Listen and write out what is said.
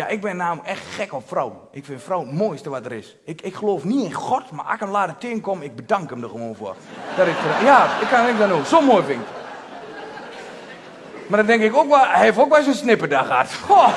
Ja, ik ben namelijk echt gek op vrouwen. Ik vind vrouw het mooiste wat er is. Ik, ik geloof niet in God, maar als ik hem laat tegenkomen, ik bedank hem er gewoon voor. Dat ik, ja, ik kan hem dan ook. Zo mooi vind ik. Maar dan denk ik ook wel, hij heeft ook wel eens een snipperdag gehad. Goh.